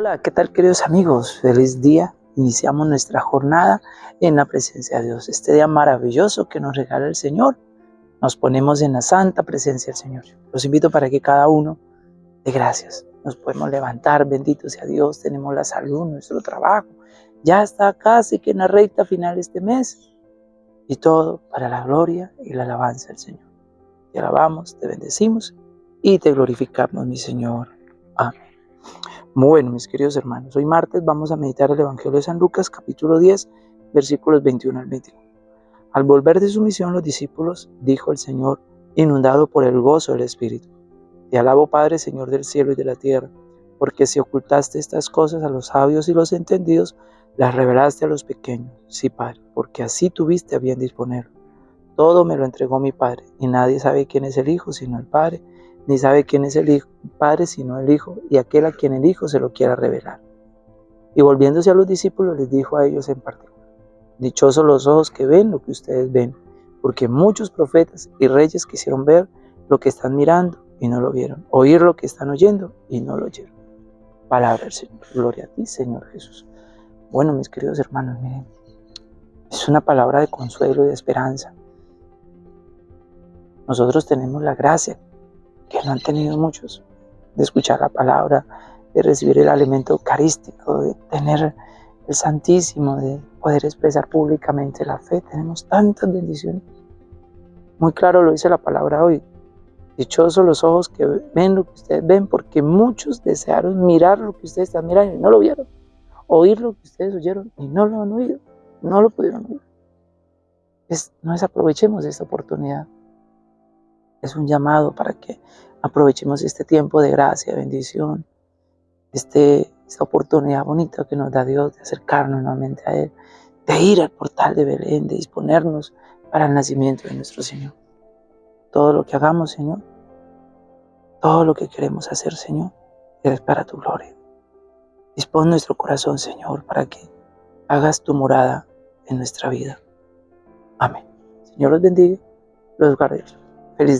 Hola, ¿qué tal queridos amigos? Feliz día. Iniciamos nuestra jornada en la presencia de Dios. Este día maravilloso que nos regala el Señor. Nos ponemos en la santa presencia del Señor. Los invito para que cada uno dé gracias. Nos podemos levantar, bendito sea Dios. Tenemos la salud, nuestro trabajo. Ya está casi que en la recta final este mes. Y todo para la gloria y la alabanza del Señor. Te alabamos, te bendecimos y te glorificamos, mi Señor. Amén. Bueno, mis queridos hermanos, hoy martes vamos a meditar el Evangelio de San Lucas, capítulo 10, versículos 21 al 21. Al volver de su misión, los discípulos, dijo el Señor, inundado por el gozo del Espíritu, Te alabo, Padre, Señor del cielo y de la tierra, porque si ocultaste estas cosas a los sabios y los entendidos, las revelaste a los pequeños. Sí, Padre, porque así tuviste a bien disponerlo. Todo me lo entregó mi Padre, y nadie sabe quién es el Hijo sino el Padre, ni sabe quién es el hijo, Padre sino el Hijo, y aquel a quien el Hijo se lo quiera revelar. Y volviéndose a los discípulos les dijo a ellos en particular, Dichosos los ojos que ven lo que ustedes ven, porque muchos profetas y reyes quisieron ver lo que están mirando y no lo vieron, oír lo que están oyendo y no lo oyeron. Palabra del Señor. Gloria a ti, Señor Jesús. Bueno, mis queridos hermanos, miren, es una palabra de consuelo y de esperanza. Nosotros tenemos la gracia que no han tenido muchos, de escuchar la palabra, de recibir el alimento eucarístico, de tener el Santísimo, de poder expresar públicamente la fe. Tenemos tantas bendiciones. Muy claro lo dice la palabra hoy. Dichosos los ojos que ven lo que ustedes ven, porque muchos desearon mirar lo que ustedes están mirando y no lo vieron. Oír lo que ustedes oyeron y no lo han oído. No lo pudieron oír. Es, no desaprovechemos esta oportunidad es un llamado para que aprovechemos este tiempo de gracia, bendición, este, esta oportunidad bonita que nos da Dios de acercarnos nuevamente a Él, de ir al portal de Belén, de disponernos para el nacimiento de nuestro Señor. Todo lo que hagamos, Señor, todo lo que queremos hacer, Señor, es para tu gloria. Dispón nuestro corazón, Señor, para que hagas tu morada en nuestra vida. Amén. Señor los bendiga, los guarde. Feliz día.